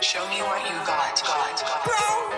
Show me what you got, got, got.